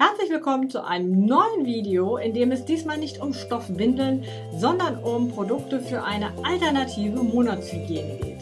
Herzlich willkommen zu einem neuen Video, in dem es diesmal nicht um Stoffwindeln, sondern um Produkte für eine alternative Monatshygiene geht.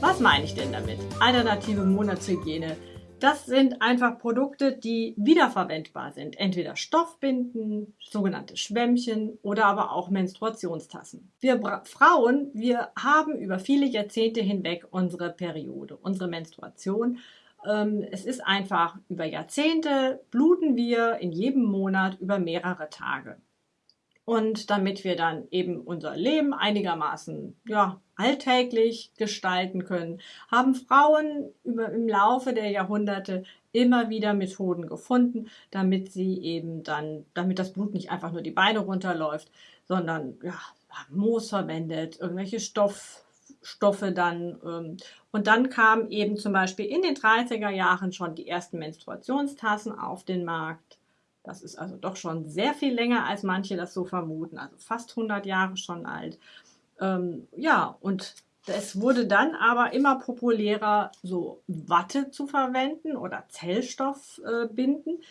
Was meine ich denn damit? Alternative Monatshygiene. Das sind einfach Produkte, die wiederverwendbar sind. Entweder Stoffbinden, sogenannte Schwämmchen oder aber auch Menstruationstassen. Wir Frauen, wir haben über viele Jahrzehnte hinweg unsere Periode, unsere Menstruation. Ähm, es ist einfach über Jahrzehnte bluten wir in jedem Monat über mehrere Tage. Und damit wir dann eben unser Leben einigermaßen ja, alltäglich gestalten können, haben Frauen über, im Laufe der Jahrhunderte immer wieder Methoden gefunden, damit sie eben dann, damit das Blut nicht einfach nur die Beine runterläuft, sondern ja, Moos verwendet, irgendwelche Stoff, Stoffe dann. Ähm, und dann kamen eben zum Beispiel in den 30er Jahren schon die ersten Menstruationstassen auf den Markt. Das ist also doch schon sehr viel länger, als manche das so vermuten, also fast 100 Jahre schon alt. Ähm, ja, und es wurde dann aber immer populärer, so Watte zu verwenden oder Zellstoffbinden. Äh,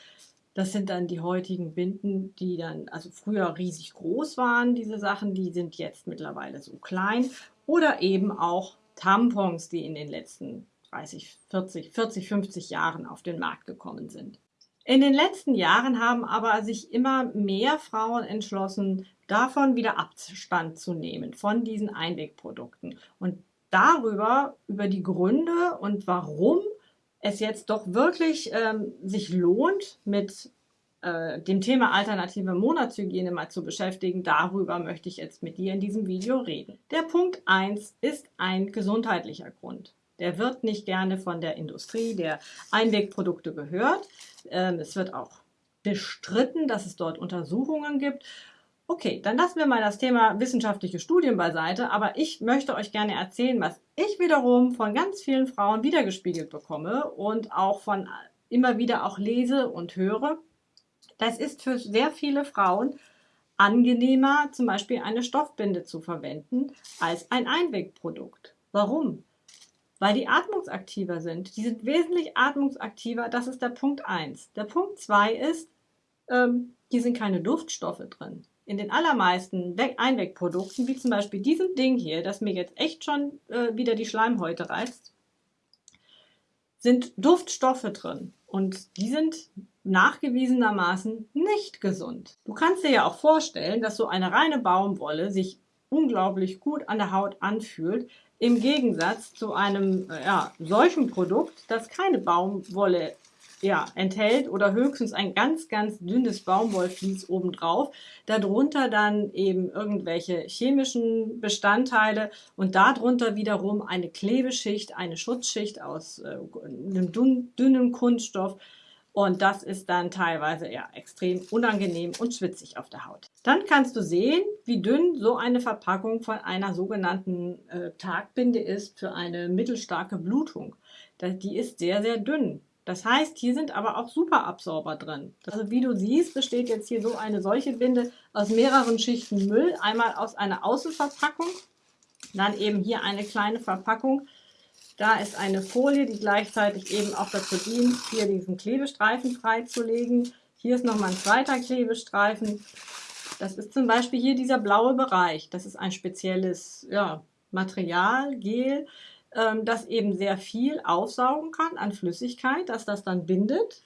das sind dann die heutigen Binden, die dann, also früher riesig groß waren, diese Sachen, die sind jetzt mittlerweile so klein. Oder eben auch Tampons, die in den letzten 30, 40, 40, 50 Jahren auf den Markt gekommen sind. In den letzten Jahren haben aber sich immer mehr Frauen entschlossen, davon wieder Abstand zu nehmen, von diesen Einwegprodukten. Und darüber, über die Gründe und warum es jetzt doch wirklich ähm, sich lohnt, mit äh, dem Thema alternative Monatshygiene mal zu beschäftigen, darüber möchte ich jetzt mit dir in diesem Video reden. Der Punkt 1 ist ein gesundheitlicher Grund. Der wird nicht gerne von der Industrie der Einwegprodukte gehört. Ähm, es wird auch bestritten, dass es dort Untersuchungen gibt. Okay, dann lassen wir mal das Thema wissenschaftliche Studien beiseite, aber ich möchte euch gerne erzählen, was ich wiederum von ganz vielen Frauen wiedergespiegelt bekomme und auch von immer wieder auch lese und höre. Das ist für sehr viele Frauen angenehmer, zum Beispiel eine Stoffbinde zu verwenden, als ein Einwegprodukt. Warum? Weil die atmungsaktiver sind. Die sind wesentlich atmungsaktiver, das ist der Punkt 1. Der Punkt 2 ist, ähm, hier sind keine Duftstoffe drin. In den allermeisten Einwegprodukten, wie zum Beispiel diesem Ding hier, das mir jetzt echt schon äh, wieder die Schleimhäute reißt, sind Duftstoffe drin. Und die sind nachgewiesenermaßen nicht gesund. Du kannst dir ja auch vorstellen, dass so eine reine Baumwolle sich unglaublich gut an der Haut anfühlt, im Gegensatz zu einem ja, solchen Produkt, das keine Baumwolle ja, enthält oder höchstens ein ganz, ganz dünnes Baumwollvlies obendrauf. Darunter dann eben irgendwelche chemischen Bestandteile und darunter wiederum eine Klebeschicht, eine Schutzschicht aus äh, einem dünnen Kunststoff. Und das ist dann teilweise ja extrem unangenehm und schwitzig auf der Haut. Dann kannst du sehen, wie dünn so eine Verpackung von einer sogenannten äh, Tagbinde ist für eine mittelstarke Blutung. Die ist sehr, sehr dünn. Das heißt, hier sind aber auch Superabsorber drin. Also wie du siehst, besteht jetzt hier so eine solche Binde aus mehreren Schichten Müll. Einmal aus einer Außenverpackung, dann eben hier eine kleine Verpackung da ist eine Folie, die gleichzeitig eben auch dazu dient, hier diesen Klebestreifen freizulegen. Hier ist nochmal ein zweiter Klebestreifen. Das ist zum Beispiel hier dieser blaue Bereich. Das ist ein spezielles ja, Material, Gel, ähm, das eben sehr viel aufsaugen kann an Flüssigkeit, dass das dann bindet.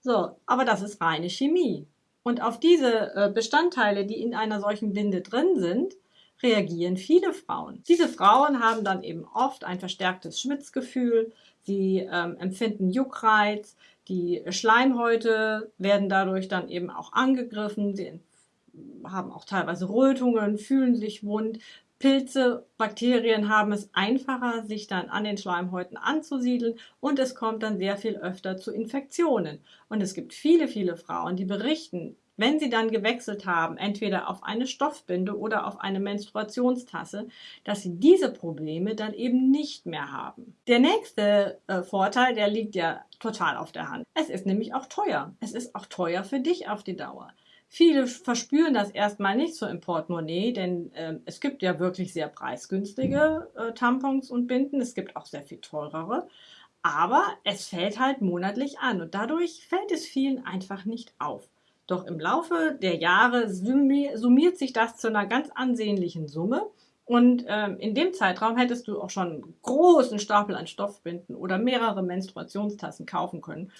So, aber das ist reine Chemie. Und auf diese äh, Bestandteile, die in einer solchen Binde drin sind, reagieren viele Frauen. Diese Frauen haben dann eben oft ein verstärktes Schwitzgefühl, sie ähm, empfinden Juckreiz, die Schleimhäute werden dadurch dann eben auch angegriffen, sie haben auch teilweise Rötungen, fühlen sich wund. Pilze, Bakterien haben es einfacher, sich dann an den Schleimhäuten anzusiedeln und es kommt dann sehr viel öfter zu Infektionen. Und es gibt viele, viele Frauen, die berichten, wenn Sie dann gewechselt haben, entweder auf eine Stoffbinde oder auf eine Menstruationstasse, dass Sie diese Probleme dann eben nicht mehr haben. Der nächste äh, Vorteil, der liegt ja total auf der Hand. Es ist nämlich auch teuer. Es ist auch teuer für dich auf die Dauer. Viele verspüren das erstmal nicht so im Portemonnaie, denn äh, es gibt ja wirklich sehr preisgünstige äh, Tampons und Binden. Es gibt auch sehr viel teurere. Aber es fällt halt monatlich an und dadurch fällt es vielen einfach nicht auf. Doch im Laufe der Jahre summiert sich das zu einer ganz ansehnlichen Summe. Und ähm, in dem Zeitraum hättest du auch schon einen großen Stapel an Stoffbinden oder mehrere Menstruationstassen kaufen können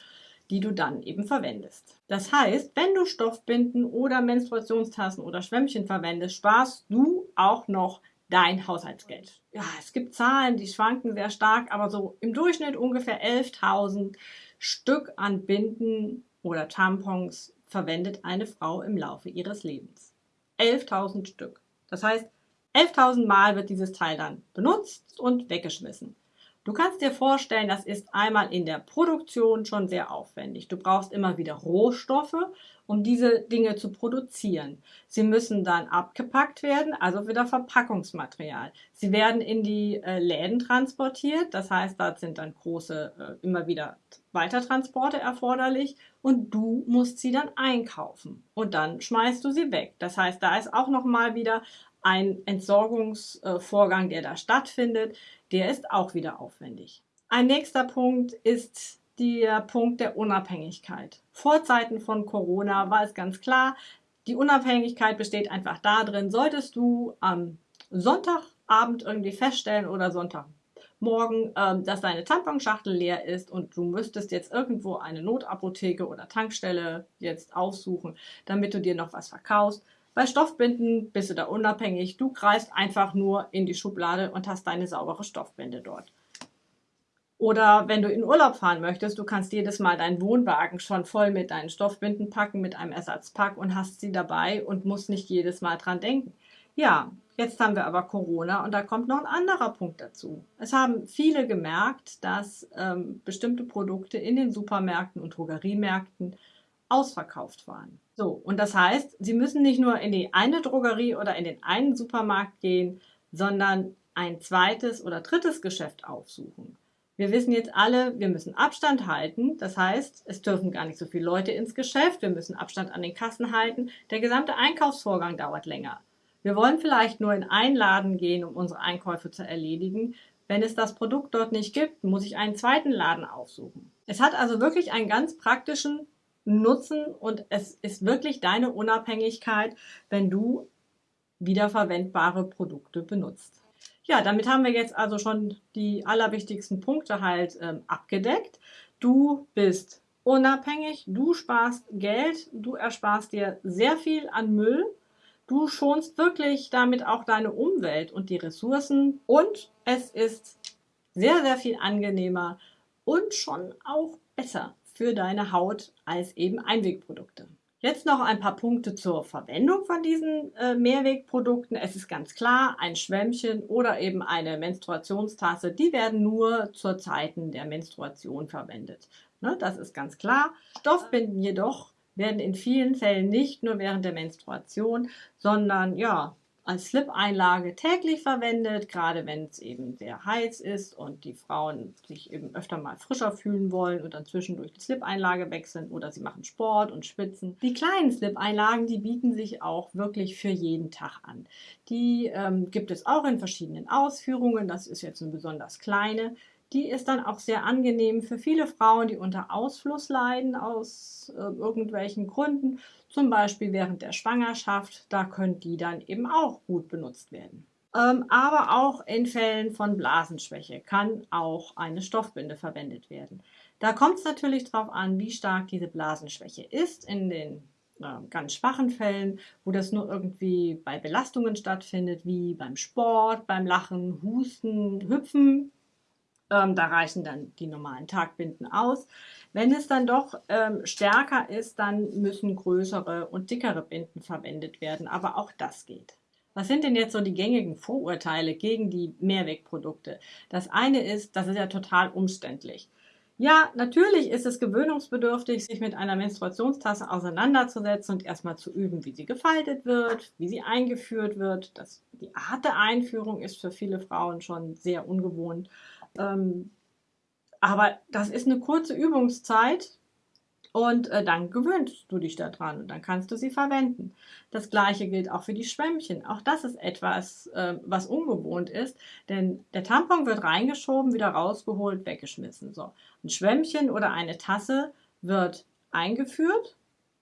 die du dann eben verwendest. Das heißt, wenn du Stoffbinden oder Menstruationstassen oder Schwämmchen verwendest, sparst du auch noch dein Haushaltsgeld. Ja, es gibt Zahlen, die schwanken sehr stark, aber so im Durchschnitt ungefähr 11.000 Stück an Binden oder Tampons verwendet eine Frau im Laufe ihres Lebens. 11.000 Stück. Das heißt, 11.000 Mal wird dieses Teil dann benutzt und weggeschmissen. Du kannst dir vorstellen, das ist einmal in der Produktion schon sehr aufwendig. Du brauchst immer wieder Rohstoffe, um diese Dinge zu produzieren. Sie müssen dann abgepackt werden, also wieder Verpackungsmaterial. Sie werden in die äh, Läden transportiert, das heißt, da sind dann große, äh, immer wieder Weitertransporte erforderlich und du musst sie dann einkaufen und dann schmeißt du sie weg. Das heißt, da ist auch noch mal wieder ein Entsorgungsvorgang, der da stattfindet, der ist auch wieder aufwendig. Ein nächster Punkt ist der Punkt der Unabhängigkeit. Vor Zeiten von Corona war es ganz klar, die Unabhängigkeit besteht einfach darin, solltest du am Sonntagabend irgendwie feststellen oder Sonntagmorgen, ähm, dass deine Tamponschachtel leer ist und du müsstest jetzt irgendwo eine Notapotheke oder Tankstelle jetzt aufsuchen, damit du dir noch was verkaufst, bei Stoffbinden bist du da unabhängig. Du greifst einfach nur in die Schublade und hast deine saubere Stoffbinde dort. Oder wenn du in Urlaub fahren möchtest, du kannst jedes Mal deinen Wohnwagen schon voll mit deinen Stoffbinden packen, mit einem Ersatzpack und hast sie dabei und musst nicht jedes Mal dran denken. Ja, jetzt haben wir aber Corona und da kommt noch ein anderer Punkt dazu. Es haben viele gemerkt, dass ähm, bestimmte Produkte in den Supermärkten und Drogeriemärkten ausverkauft waren. So, und das heißt, Sie müssen nicht nur in die eine Drogerie oder in den einen Supermarkt gehen, sondern ein zweites oder drittes Geschäft aufsuchen. Wir wissen jetzt alle, wir müssen Abstand halten. Das heißt, es dürfen gar nicht so viele Leute ins Geschäft. Wir müssen Abstand an den Kassen halten. Der gesamte Einkaufsvorgang dauert länger. Wir wollen vielleicht nur in einen Laden gehen, um unsere Einkäufe zu erledigen. Wenn es das Produkt dort nicht gibt, muss ich einen zweiten Laden aufsuchen. Es hat also wirklich einen ganz praktischen nutzen und es ist wirklich deine Unabhängigkeit, wenn du wiederverwendbare Produkte benutzt. Ja, damit haben wir jetzt also schon die allerwichtigsten Punkte halt ähm, abgedeckt. Du bist unabhängig, du sparst Geld, du ersparst dir sehr viel an Müll, du schonst wirklich damit auch deine Umwelt und die Ressourcen und es ist sehr, sehr viel angenehmer und schon auch besser für deine Haut als eben Einwegprodukte. Jetzt noch ein paar Punkte zur Verwendung von diesen äh, Mehrwegprodukten. Es ist ganz klar, ein Schwämmchen oder eben eine Menstruationstasse, die werden nur zur Zeiten der Menstruation verwendet. Ne, das ist ganz klar. Stoffbinden jedoch werden in vielen Fällen nicht nur während der Menstruation, sondern ja, als Slip-Einlage täglich verwendet, gerade wenn es eben sehr heiß ist und die Frauen sich eben öfter mal frischer fühlen wollen und dann zwischendurch die Slip-Einlage wechseln oder sie machen Sport und schwitzen. Die kleinen Slip-Einlagen, die bieten sich auch wirklich für jeden Tag an. Die ähm, gibt es auch in verschiedenen Ausführungen. Das ist jetzt eine besonders kleine. Die ist dann auch sehr angenehm für viele Frauen, die unter Ausfluss leiden aus äh, irgendwelchen Gründen, zum Beispiel während der Schwangerschaft. Da können die dann eben auch gut benutzt werden. Ähm, aber auch in Fällen von Blasenschwäche kann auch eine Stoffbinde verwendet werden. Da kommt es natürlich darauf an, wie stark diese Blasenschwäche ist. In den äh, ganz schwachen Fällen, wo das nur irgendwie bei Belastungen stattfindet, wie beim Sport, beim Lachen, Husten, Hüpfen, ähm, da reichen dann die normalen Tagbinden aus. Wenn es dann doch ähm, stärker ist, dann müssen größere und dickere Binden verwendet werden. Aber auch das geht. Was sind denn jetzt so die gängigen Vorurteile gegen die Mehrwegprodukte? Das eine ist, das ist ja total umständlich. Ja, natürlich ist es gewöhnungsbedürftig, sich mit einer Menstruationstasse auseinanderzusetzen und erstmal zu üben, wie sie gefaltet wird, wie sie eingeführt wird. Das, die Art der Einführung ist für viele Frauen schon sehr ungewohnt. Ähm, aber das ist eine kurze Übungszeit Und äh, dann gewöhnst du dich daran und dann kannst du sie verwenden. Das gleiche gilt auch für die Schwämmchen. Auch das ist etwas, äh, was ungewohnt ist, denn der Tampon wird reingeschoben, wieder rausgeholt, weggeschmissen. So, ein Schwämmchen oder eine Tasse wird eingeführt,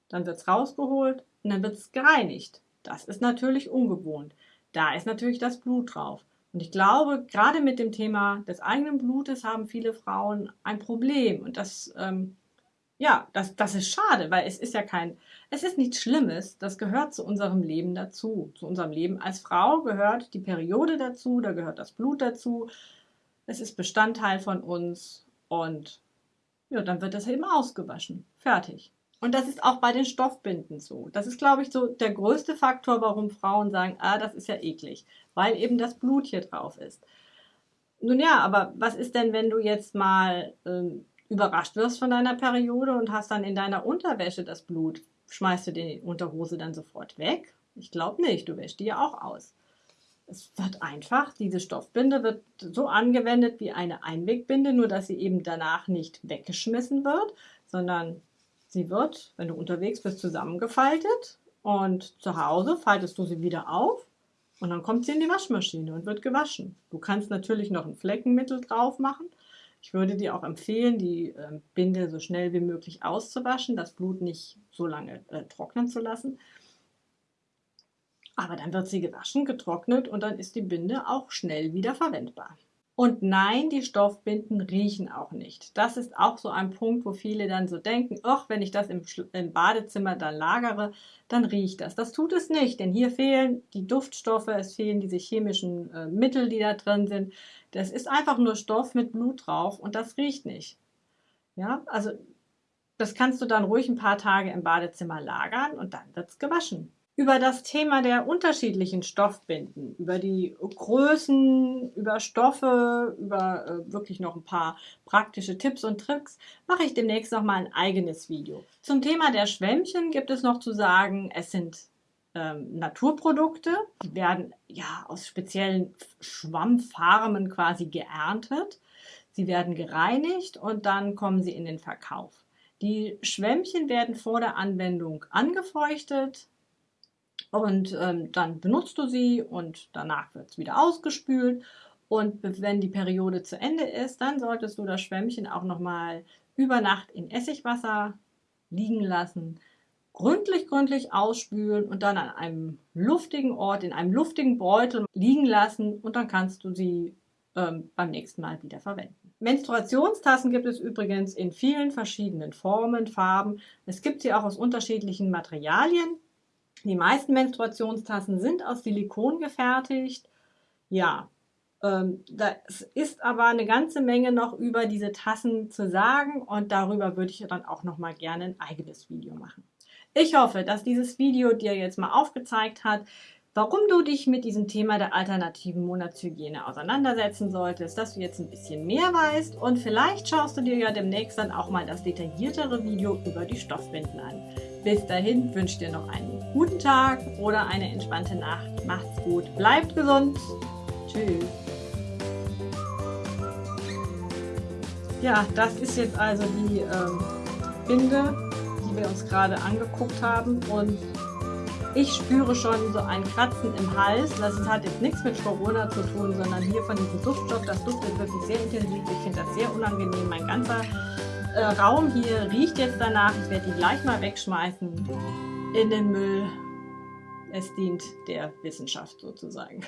dann wird es rausgeholt und dann wird es gereinigt. Das ist natürlich ungewohnt. Da ist natürlich das Blut drauf. Und ich glaube, gerade mit dem Thema des eigenen Blutes haben viele Frauen ein Problem. Und das ähm, ja, das, das ist schade, weil es ist ja kein, es ist nichts Schlimmes. Das gehört zu unserem Leben dazu. Zu unserem Leben als Frau gehört die Periode dazu, da gehört das Blut dazu. Es ist Bestandteil von uns und ja, dann wird das eben ausgewaschen. Fertig. Und das ist auch bei den Stoffbinden so. Das ist, glaube ich, so der größte Faktor, warum Frauen sagen, ah, das ist ja eklig, weil eben das Blut hier drauf ist. Nun ja, aber was ist denn, wenn du jetzt mal ähm, überrascht wirst von deiner Periode und hast dann in deiner Unterwäsche das Blut, schmeißt du die Unterhose dann sofort weg? Ich glaube nicht, du wäschst die ja auch aus. Es wird einfach, diese Stoffbinde wird so angewendet wie eine Einwegbinde, nur dass sie eben danach nicht weggeschmissen wird, sondern sie wird, wenn du unterwegs bist, zusammengefaltet und zu Hause faltest du sie wieder auf und dann kommt sie in die Waschmaschine und wird gewaschen. Du kannst natürlich noch ein Fleckenmittel drauf machen, ich würde dir auch empfehlen, die äh, Binde so schnell wie möglich auszuwaschen, das Blut nicht so lange äh, trocknen zu lassen. Aber dann wird sie gewaschen, getrocknet und dann ist die Binde auch schnell wieder verwendbar. Und nein, die Stoffbinden riechen auch nicht. Das ist auch so ein Punkt, wo viele dann so denken, ach, wenn ich das im, im, Badezimmer dann lagere, dann riecht das. Das tut es nicht, denn hier fehlen die Duftstoffe, es fehlen diese chemischen äh, Mittel, die da drin sind. Das ist einfach nur Stoff mit Blut drauf und das riecht nicht. Ja, also das kannst du dann ruhig ein paar Tage im Badezimmer lagern und dann wird es gewaschen über das Thema der unterschiedlichen Stoffbinden, über die Größen, über Stoffe, über äh, wirklich noch ein paar praktische Tipps und Tricks, mache ich demnächst noch mal ein eigenes Video. Zum Thema der Schwämmchen gibt es noch zu sagen, es sind ähm, Naturprodukte, die werden ja aus speziellen Schwammfarmen quasi geerntet. Sie werden gereinigt und dann kommen sie in den Verkauf. Die Schwämmchen werden vor der Anwendung angefeuchtet, und ähm, dann benutzt du sie und danach wird es wieder ausgespült. Und wenn die Periode zu Ende ist, dann solltest du das Schwämmchen auch nochmal über Nacht in Essigwasser liegen lassen, gründlich, gründlich ausspülen und dann an einem luftigen Ort, in einem luftigen Beutel liegen lassen und dann kannst du sie ähm, beim nächsten Mal wieder verwenden. Menstruationstassen gibt es übrigens in vielen verschiedenen Formen, Farben. Es gibt sie auch aus unterschiedlichen Materialien. Die meisten Menstruationstassen sind aus Silikon gefertigt. Ja, ähm, das ist aber eine ganze Menge noch über diese Tassen zu sagen und darüber würde ich dann auch noch mal gerne ein eigenes Video machen. Ich hoffe, dass dieses Video dir jetzt mal aufgezeigt hat, warum du dich mit diesem Thema der alternativen Monatshygiene auseinandersetzen solltest, dass du jetzt ein bisschen mehr weißt und vielleicht schaust du dir ja demnächst dann auch mal das detailliertere Video über die Stoffbinden an. Bis dahin wünsche ich dir noch einen guten Tag oder eine entspannte Nacht. Macht's gut, bleibt gesund. Tschüss. Ja, das ist jetzt also die ähm, Binde, die wir uns gerade angeguckt haben und ich spüre schon so ein Kratzen im Hals. Das hat jetzt nichts mit Corona zu tun, sondern hier von diesem Duftstoff. Das duftet wirklich sehr intensiv. Ich finde das sehr unangenehm. Mein ganzer äh, Raum hier riecht jetzt danach. Ich werde die gleich mal wegschmeißen in den Müll. Es dient der Wissenschaft sozusagen.